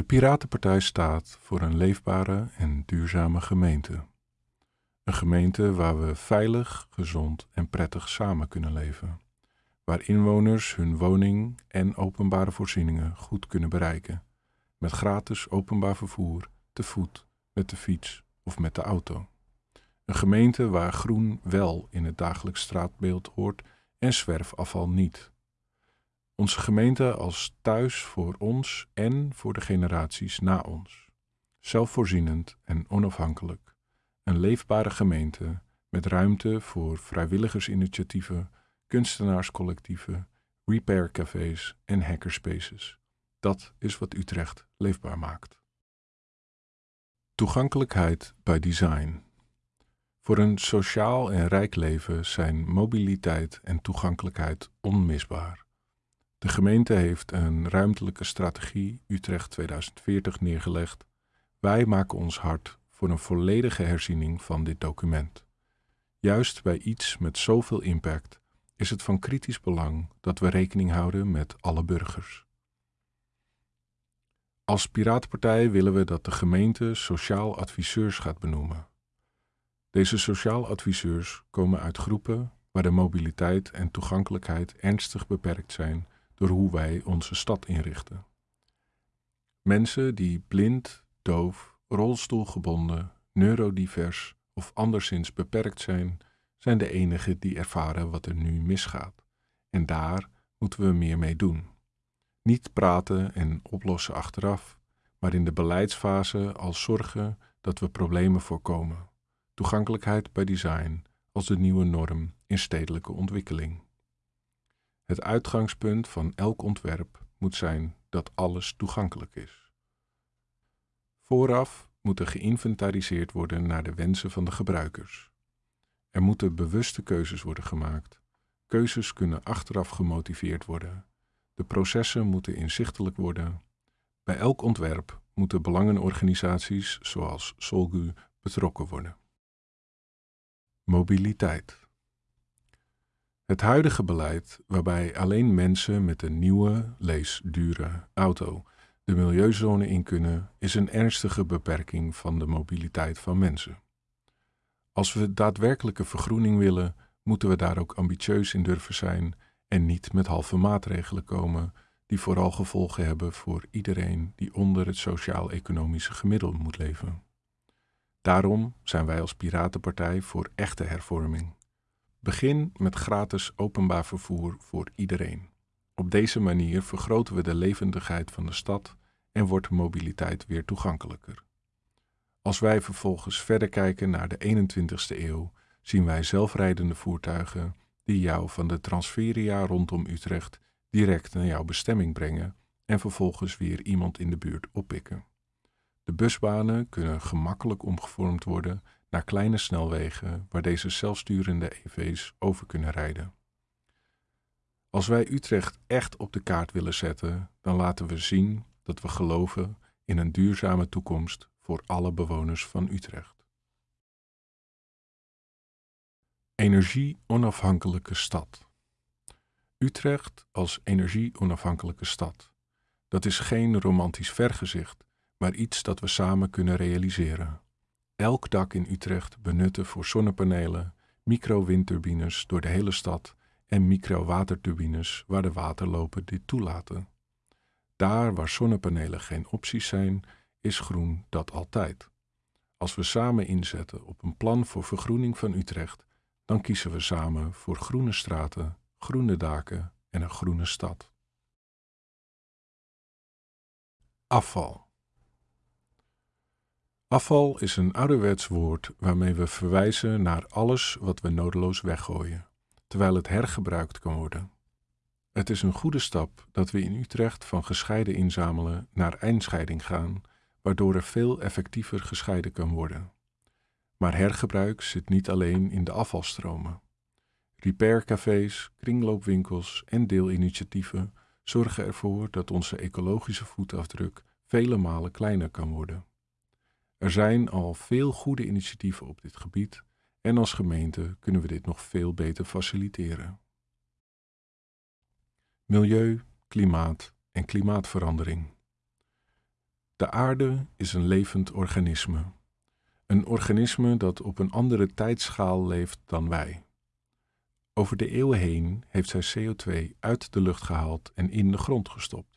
De Piratenpartij staat voor een leefbare en duurzame gemeente. Een gemeente waar we veilig, gezond en prettig samen kunnen leven. Waar inwoners hun woning en openbare voorzieningen goed kunnen bereiken. Met gratis openbaar vervoer, te voet, met de fiets of met de auto. Een gemeente waar groen wel in het dagelijks straatbeeld hoort en zwerfafval niet. Onze gemeente als thuis voor ons en voor de generaties na ons. Zelfvoorzienend en onafhankelijk. Een leefbare gemeente met ruimte voor vrijwilligersinitiatieven, kunstenaarscollectieven, repaircafés en hackerspaces. Dat is wat Utrecht leefbaar maakt. Toegankelijkheid bij design. Voor een sociaal en rijk leven zijn mobiliteit en toegankelijkheid onmisbaar. De gemeente heeft een ruimtelijke strategie Utrecht 2040 neergelegd. Wij maken ons hard voor een volledige herziening van dit document. Juist bij iets met zoveel impact is het van kritisch belang dat we rekening houden met alle burgers. Als Piratenpartij willen we dat de gemeente sociaal adviseurs gaat benoemen. Deze sociaal adviseurs komen uit groepen waar de mobiliteit en toegankelijkheid ernstig beperkt zijn door hoe wij onze stad inrichten. Mensen die blind, doof, rolstoelgebonden, neurodivers of anderszins beperkt zijn, zijn de enigen die ervaren wat er nu misgaat. En daar moeten we meer mee doen. Niet praten en oplossen achteraf, maar in de beleidsfase al zorgen dat we problemen voorkomen. Toegankelijkheid bij design als de nieuwe norm in stedelijke ontwikkeling. Het uitgangspunt van elk ontwerp moet zijn dat alles toegankelijk is. Vooraf moet er geïnventariseerd worden naar de wensen van de gebruikers. Er moeten bewuste keuzes worden gemaakt. Keuzes kunnen achteraf gemotiveerd worden. De processen moeten inzichtelijk worden. Bij elk ontwerp moeten belangenorganisaties zoals Solgu betrokken worden. Mobiliteit. Het huidige beleid, waarbij alleen mensen met een nieuwe, lees dure auto de milieuzone in kunnen, is een ernstige beperking van de mobiliteit van mensen. Als we daadwerkelijke vergroening willen, moeten we daar ook ambitieus in durven zijn en niet met halve maatregelen komen die vooral gevolgen hebben voor iedereen die onder het sociaal-economische gemiddelde moet leven. Daarom zijn wij als Piratenpartij voor echte hervorming. Begin met gratis openbaar vervoer voor iedereen. Op deze manier vergroten we de levendigheid van de stad en wordt mobiliteit weer toegankelijker. Als wij vervolgens verder kijken naar de 21ste eeuw, zien wij zelfrijdende voertuigen die jou van de transferia rondom Utrecht direct naar jouw bestemming brengen en vervolgens weer iemand in de buurt oppikken. De busbanen kunnen gemakkelijk omgevormd worden naar kleine snelwegen waar deze zelfsturende EV's over kunnen rijden. Als wij Utrecht echt op de kaart willen zetten, dan laten we zien dat we geloven in een duurzame toekomst voor alle bewoners van Utrecht. Energie-onafhankelijke stad. Utrecht als energie-onafhankelijke stad. Dat is geen romantisch vergezicht, maar iets dat we samen kunnen realiseren. Elk dak in Utrecht benutten voor zonnepanelen, micro-windturbines door de hele stad en micro-waterturbines waar de waterlopen dit toelaten. Daar waar zonnepanelen geen opties zijn, is groen dat altijd. Als we samen inzetten op een plan voor vergroening van Utrecht, dan kiezen we samen voor groene straten, groene daken en een groene stad. Afval. Afval is een ouderwets woord waarmee we verwijzen naar alles wat we nodeloos weggooien, terwijl het hergebruikt kan worden. Het is een goede stap dat we in Utrecht van gescheiden inzamelen naar eindscheiding gaan, waardoor er veel effectiever gescheiden kan worden. Maar hergebruik zit niet alleen in de afvalstromen. Repaircafés, kringloopwinkels en deelinitiatieven zorgen ervoor dat onze ecologische voetafdruk vele malen kleiner kan worden. Er zijn al veel goede initiatieven op dit gebied en als gemeente kunnen we dit nog veel beter faciliteren. Milieu, klimaat en klimaatverandering. De aarde is een levend organisme. Een organisme dat op een andere tijdschaal leeft dan wij. Over de eeuwen heen heeft zij CO2 uit de lucht gehaald en in de grond gestopt.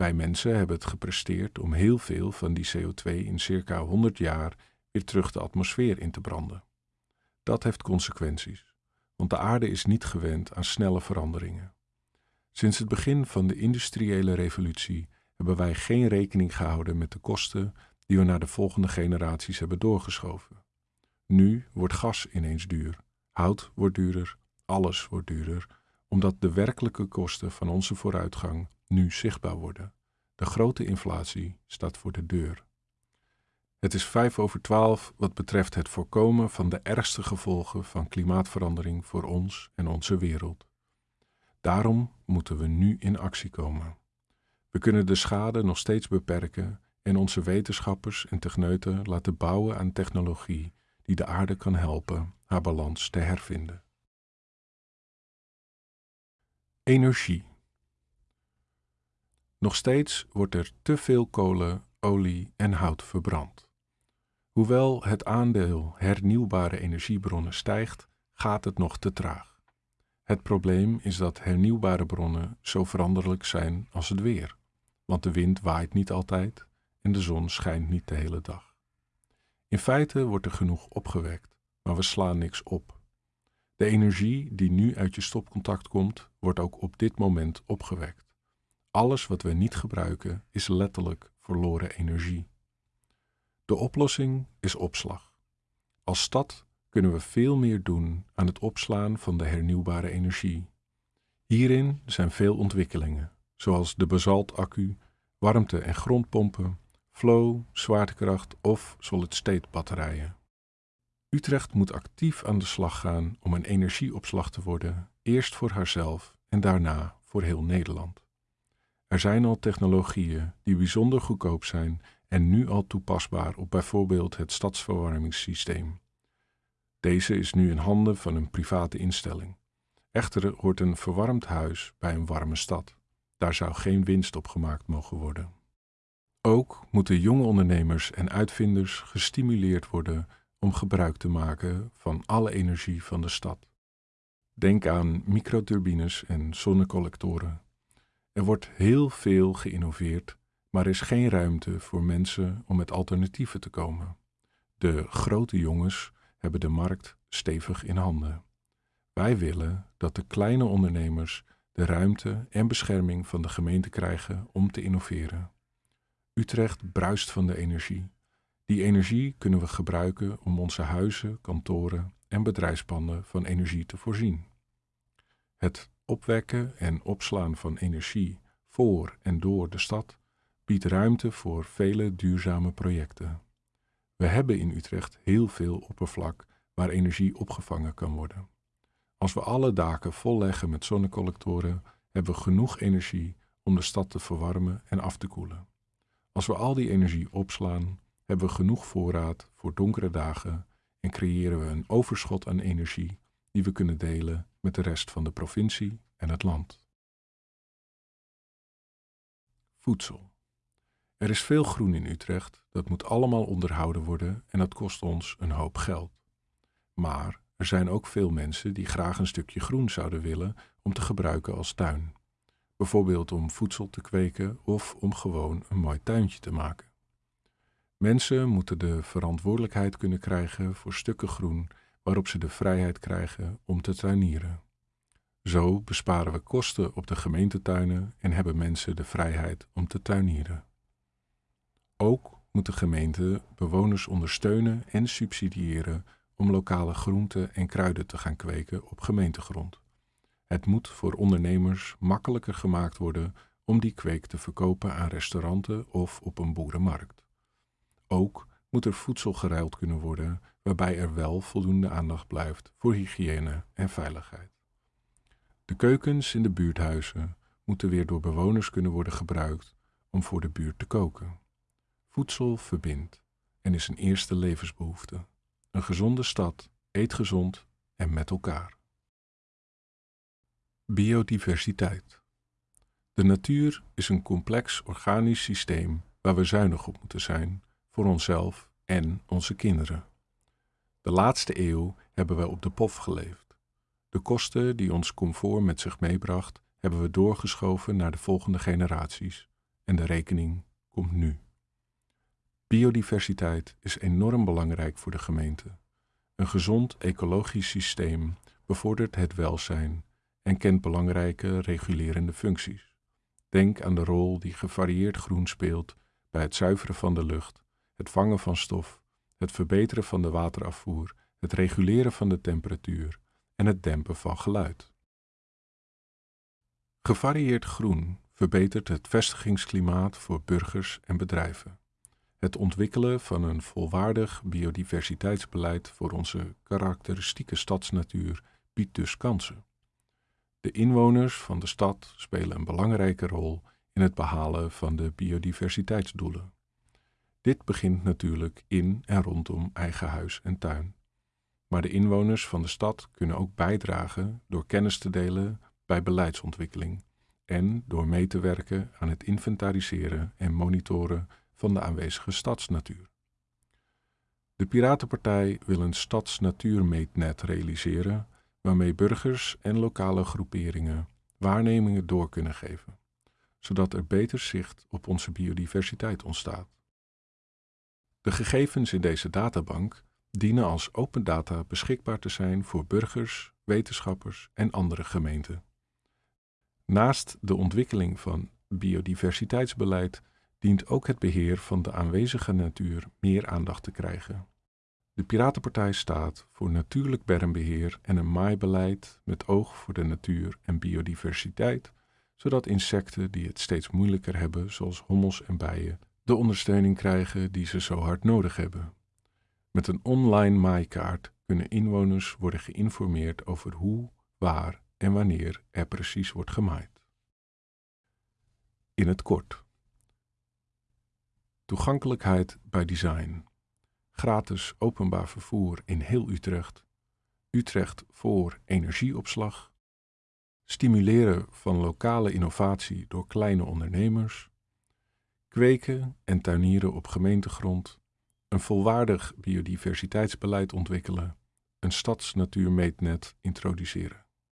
Wij mensen hebben het gepresteerd om heel veel van die CO2 in circa 100 jaar weer terug de atmosfeer in te branden. Dat heeft consequenties, want de aarde is niet gewend aan snelle veranderingen. Sinds het begin van de industriële revolutie hebben wij geen rekening gehouden met de kosten die we naar de volgende generaties hebben doorgeschoven. Nu wordt gas ineens duur, hout wordt duurder, alles wordt duurder, omdat de werkelijke kosten van onze vooruitgang nu zichtbaar worden. De grote inflatie staat voor de deur. Het is vijf over twaalf wat betreft het voorkomen van de ergste gevolgen van klimaatverandering voor ons en onze wereld. Daarom moeten we nu in actie komen. We kunnen de schade nog steeds beperken en onze wetenschappers en techneuten laten bouwen aan technologie die de aarde kan helpen haar balans te hervinden. Energie. Nog steeds wordt er te veel kolen, olie en hout verbrand. Hoewel het aandeel hernieuwbare energiebronnen stijgt, gaat het nog te traag. Het probleem is dat hernieuwbare bronnen zo veranderlijk zijn als het weer, want de wind waait niet altijd en de zon schijnt niet de hele dag. In feite wordt er genoeg opgewekt, maar we slaan niks op. De energie die nu uit je stopcontact komt, wordt ook op dit moment opgewekt. Alles wat we niet gebruiken is letterlijk verloren energie. De oplossing is opslag. Als stad kunnen we veel meer doen aan het opslaan van de hernieuwbare energie. Hierin zijn veel ontwikkelingen, zoals de basaltaccu, warmte- en grondpompen, flow, zwaartekracht of solid-state batterijen. Utrecht moet actief aan de slag gaan om een energieopslag te worden, eerst voor haarzelf en daarna voor heel Nederland. Er zijn al technologieën die bijzonder goedkoop zijn en nu al toepasbaar op bijvoorbeeld het stadsverwarmingssysteem. Deze is nu in handen van een private instelling. Echter hoort een verwarmd huis bij een warme stad. Daar zou geen winst op gemaakt mogen worden. Ook moeten jonge ondernemers en uitvinders gestimuleerd worden om gebruik te maken van alle energie van de stad. Denk aan microturbines en zonnecollectoren. Er wordt heel veel geïnnoveerd, maar er is geen ruimte voor mensen om met alternatieven te komen. De grote jongens hebben de markt stevig in handen. Wij willen dat de kleine ondernemers de ruimte en bescherming van de gemeente krijgen om te innoveren. Utrecht bruist van de energie. Die energie kunnen we gebruiken om onze huizen, kantoren en bedrijfspanden van energie te voorzien. Het opwekken en opslaan van energie voor en door de stad biedt ruimte voor vele duurzame projecten. We hebben in Utrecht heel veel oppervlak waar energie opgevangen kan worden. Als we alle daken volleggen met zonnecollectoren, hebben we genoeg energie om de stad te verwarmen en af te koelen. Als we al die energie opslaan, hebben we genoeg voorraad voor donkere dagen en creëren we een overschot aan energie die we kunnen delen met de rest van de provincie en het land. Voedsel. Er is veel groen in Utrecht, dat moet allemaal onderhouden worden en dat kost ons een hoop geld. Maar er zijn ook veel mensen die graag een stukje groen zouden willen om te gebruiken als tuin. Bijvoorbeeld om voedsel te kweken of om gewoon een mooi tuintje te maken. Mensen moeten de verantwoordelijkheid kunnen krijgen voor stukken groen waarop ze de vrijheid krijgen om te tuinieren. Zo besparen we kosten op de gemeentetuinen en hebben mensen de vrijheid om te tuinieren. Ook moet de gemeente bewoners ondersteunen en subsidiëren om lokale groenten en kruiden te gaan kweken op gemeentegrond. Het moet voor ondernemers makkelijker gemaakt worden om die kweek te verkopen aan restauranten of op een boerenmarkt. Ook moet er voedsel geruild kunnen worden waarbij er wel voldoende aandacht blijft voor hygiëne en veiligheid. De keukens in de buurthuizen moeten weer door bewoners kunnen worden gebruikt om voor de buurt te koken. Voedsel verbindt en is een eerste levensbehoefte. Een gezonde stad eet gezond en met elkaar. Biodiversiteit. De natuur is een complex organisch systeem waar we zuinig op moeten zijn voor onszelf en onze kinderen. De laatste eeuw hebben we op de pof geleefd. De kosten die ons comfort met zich meebracht, hebben we doorgeschoven naar de volgende generaties en de rekening komt nu. Biodiversiteit is enorm belangrijk voor de gemeente. Een gezond ecologisch systeem bevordert het welzijn en kent belangrijke regulerende functies. Denk aan de rol die gevarieerd groen speelt bij het zuiveren van de lucht, het vangen van stof, het verbeteren van de waterafvoer, het reguleren van de temperatuur en het dempen van geluid. Gevarieerd groen verbetert het vestigingsklimaat voor burgers en bedrijven. Het ontwikkelen van een volwaardig biodiversiteitsbeleid voor onze karakteristieke stadsnatuur biedt dus kansen. De inwoners van de stad spelen een belangrijke rol in het behalen van de biodiversiteitsdoelen. Dit begint natuurlijk in en rondom eigen huis en tuin. Maar de inwoners van de stad kunnen ook bijdragen door kennis te delen bij beleidsontwikkeling en door mee te werken aan het inventariseren en monitoren van de aanwezige stadsnatuur. De Piratenpartij wil een stadsnatuurmeetnet realiseren waarmee burgers en lokale groeperingen waarnemingen door kunnen geven, zodat er beter zicht op onze biodiversiteit ontstaat. De gegevens in deze databank dienen als open data beschikbaar te zijn voor burgers, wetenschappers en andere gemeenten. Naast de ontwikkeling van biodiversiteitsbeleid dient ook het beheer van de aanwezige natuur meer aandacht te krijgen. De Piratenpartij staat voor natuurlijk bermbeheer en een maaibeleid met oog voor de natuur en biodiversiteit, zodat insecten die het steeds moeilijker hebben, zoals hommels en bijen, de ondersteuning krijgen die ze zo hard nodig hebben. Met een online maaikaart kunnen inwoners worden geïnformeerd over hoe, waar en wanneer er precies wordt gemaaid. In het kort. Toegankelijkheid bij design. Gratis openbaar vervoer in heel Utrecht. Utrecht voor energieopslag. Stimuleren van lokale innovatie door kleine ondernemers. Kweken en tuinieren op gemeentegrond. Een volwaardig biodiversiteitsbeleid ontwikkelen. Een stadsnatuurmeetnet introduceren.